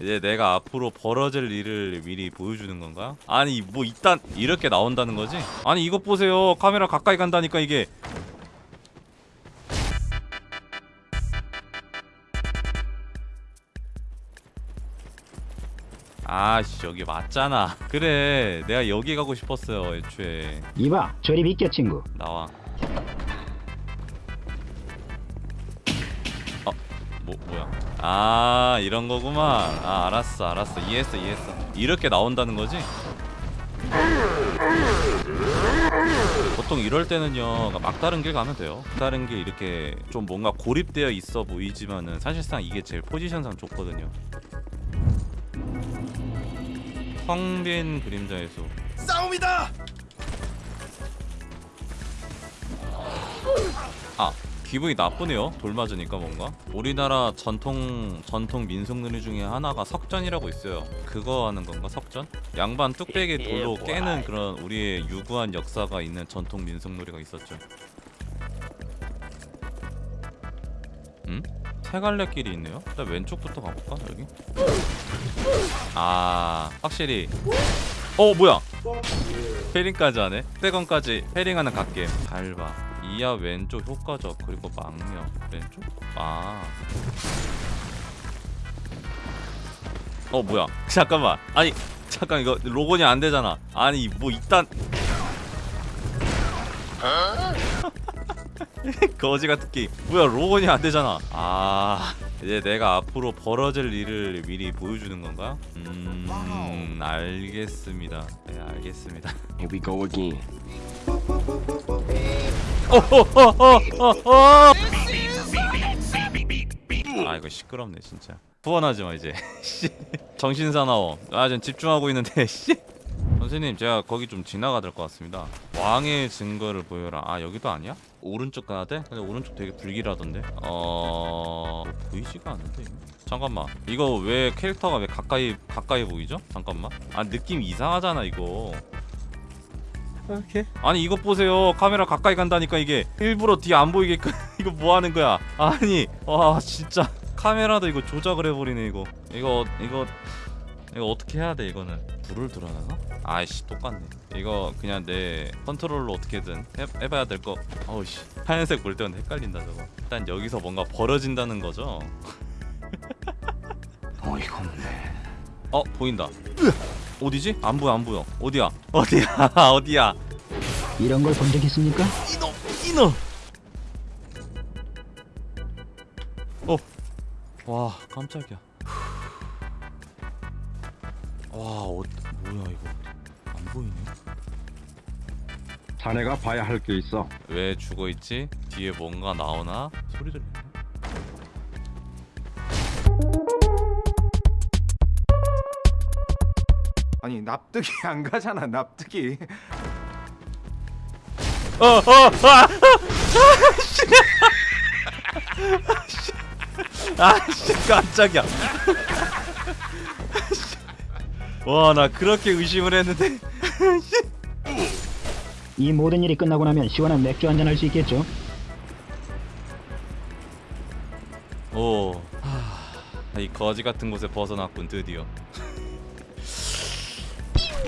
이제 내가 앞으로 벌어질 일을 미리 보여주는 건가? 아니 뭐 이딴 이렇게 나온다는 거지? 아니 이것 보세요 카메라 가까이 간다니까 이게 아씨 여기 맞잖아 그래 내가 여기 가고 싶었어요 애초에 이봐 저리 믿겨 친구 나와 어? 뭐, 뭐야 아 이런 거구만. 아 알았어 알았어. 이해했어 이해했어. 이렇게 나온다는 거지? 보통 이럴 때는요 그러니까 막다른 길 가면 돼요. 막다른 길 이렇게 좀 뭔가 고립되어 있어 보이지만은 사실상 이게 제일 포지션상 좋거든요. 황빈 그림자의 수 싸움이다! 아 기분이 나쁘네요. 돌 맞으니까 뭔가. 우리나라 전통 전통 민속놀이 중에 하나가 석전이라고 있어요. 그거 하는 건가 석전? 양반 뚝배기 예, 돌로 예, 깨는 뭐, 그런 우리의 유구한 역사가 있는 전통 민속놀이가 있었죠. 음? 세 갈래 길이 있네요? 일단 왼쪽부터 가볼까 여기? 아 확실히. 어 뭐야? 페링까지 하네. 떼건까지 페링하는 갓게임 밟아 이하 왼쪽 효과적 그리고 망력 왼쪽? 아. 어 뭐야? 잠깐만. 아니 잠깐 이거 로건이 안 되잖아. 아니 뭐 이딴. 거지 같은 게임. 뭐야 로건이 안 되잖아. 아 이제 내가 앞으로 벌어질 일을 미리 보여주는 건가요? 음 알겠습니다. 네 알겠습니다. Here we go again. 오호호호호호 아 이거 시끄럽네 진짜. 후원하지 마 이제. 정신 사나워. 아 지금 집중하고 있는데 씨. 선생님 제가 거기 좀 지나가야 될 것 같습니다. 왕의 증거를 보여라. 아 여기도 아니야? 오른쪽 가야 돼? 근데 오른쪽 되게 불길하던데? 어... 보이지가 않는데 잠깐만. 이거 왜 캐릭터가 왜 가까이 가까이 보이죠? 잠깐만. 아 느낌 이상하잖아 이거. 이렇게 아니 이거 보세요. 카메라 가까이 간다니까 이게 일부러 뒤 안 보이게끔 이거 뭐하는 거야? 아니 와 진짜. 카메라도 이거 조작을 해버리네 이거. 이거 이거 이거 어떻게 해야 돼 이거는? 불을 들어나가? 아이씨 똑같네. 이거 그냥 내 컨트롤로 어떻게든 해, 봐야 될거. 아우씨. 하얀색 볼 때는 헷갈린다 저거. 일단 여기서 뭔가 벌어진다는 거죠? 어이건데 어 보인다. 으악! 어디지? 안 보여 안 보여. 어디야? 어디야? 어디야? 이런 걸 본 적 있습니까? 이놈 이놈! 어와 깜짝이야. 와 어, 뭐야 이거. 안 보이네. 자네가 봐야 할 게 있어. 왜 죽어있지? 뒤에 뭔가 나오나? 소리 들리네 아니 납득이 안 가잖아 납득이 어! 어! 어! 아! 아 씨! 아씨 아, 깜짝이야 와 나 그렇게 의심을 했는데 이 모든 일이 끝나고 나면 시원한 맥주 한잔 할 수 있겠죠? 오... 하... 거지 같은 곳에 벗어났군 드디어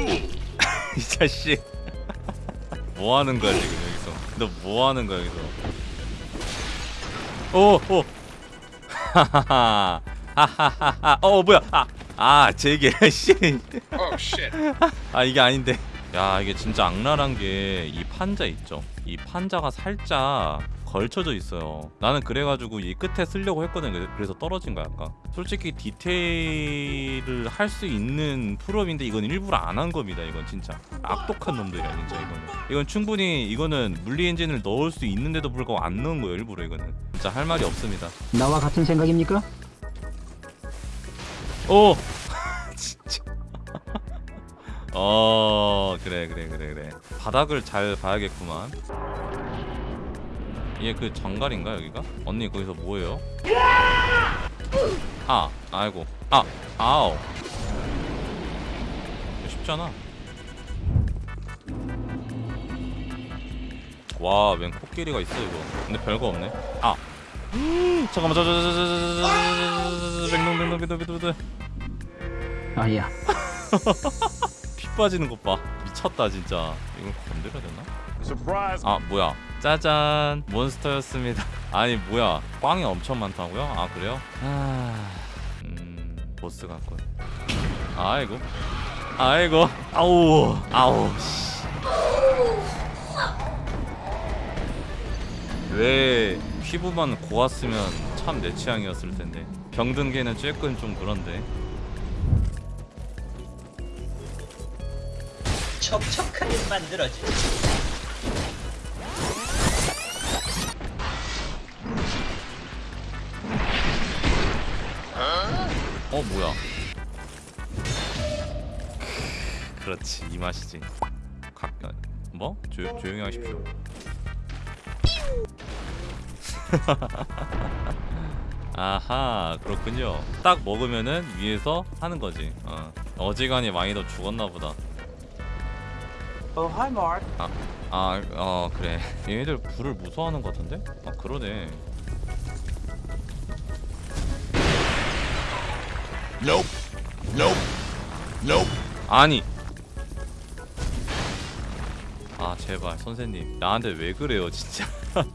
이 자식. 뭐 하는 거야 지금 여기서? 너 뭐 하는 거야 여기서? 오오. 하하하 하하하하 어, 어 뭐야? 아, 아 제게 씨아 oh, 이게 아닌데. 야 이게 진짜 악랄한 게 이 판자 있죠? 이 판자가 살짝 걸쳐져 있어요. 나는 그래가지고 이 끝에 쓰려고 했거든. 그래서 떨어진 거야 아까. 솔직히 디테일을 할 수 있는 풀업인데 이건 일부러 안 한 겁니다 이건 진짜. 악독한 놈들이야 진짜 이거는. 이건 충분히 이거는 물리 엔진을 넣을 수 있는데도 불구하고 안 넣은 거예요 일부러 이거는. 진짜 할 말이 없습니다. 나와 같은 생각입니까? 오! 어! 진짜. 어 그래 그래 그래 그래. 바닥을 잘 봐야겠구만 이게 그 장갈인가 여기가? 언니 거기서 뭐예요? 아! 아이고 아! 아오 쉽잖아 와맨 코끼리가 있어 이거 근데 별거 없네 아! 잠깐만 저저저저저저저저저저 백동백동 백동 백동 백동 아야 피 빠지는 것봐 미쳤다 진짜. 이걸 건드려야 되나? 아 뭐야? 짜잔 몬스터였습니다. 아니 뭐야? 꽝이 엄청 많다고요? 아 그래요? 아, 음 보스 같군. 아이고, 아이고, 아우, 아우. 씨. 왜 피부만 고왔으면 참 내 취향이었을 텐데. 병든 개는 쬐끔 좀 그런데. 촉촉하게 만들어주지. 어 뭐야? 그렇지 이 맛이지. 각각 뭐? 조, 조용히 하십시오. 아하 그렇군요. 딱 먹으면은 위에서 하는 거지. 어. 어지간히 많이 더 죽었나 보다. Oh, hi, Mark. 아, 어 그래. 얘네들 불을 무서워하는 것 같은데? 아 그러네. Nope. Nope. Nope. 아니. 아 제발 선생님 나한테 왜 그래요 진짜.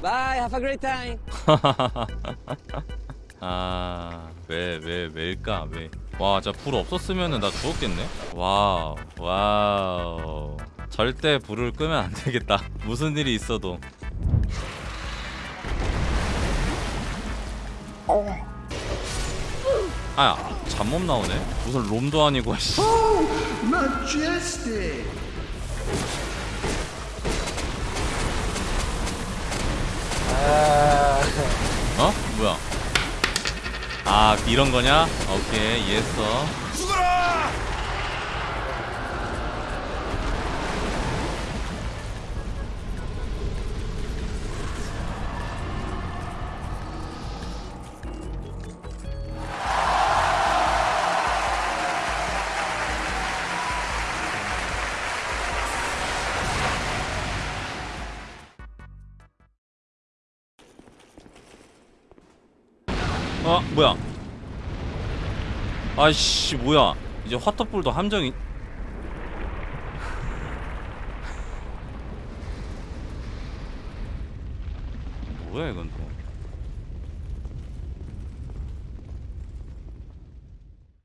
Bye. Have a great time. 아, 왜, 왜, 왜일까, 왜. 와, 진짜 불 없었으면은 나 죽었겠네? 와우, 와우. 절대 불을 끄면 안 되겠다. 무슨 일이 있어도. 아, 잠몸 나오네? 무슨 롬도 아니고, 씨. 어? 뭐야? 아 이런 거냐? 오케이 이해했어. 어 뭐야? 아이씨 뭐야? 이제 화터불도 함정이 뭐야 이건 또?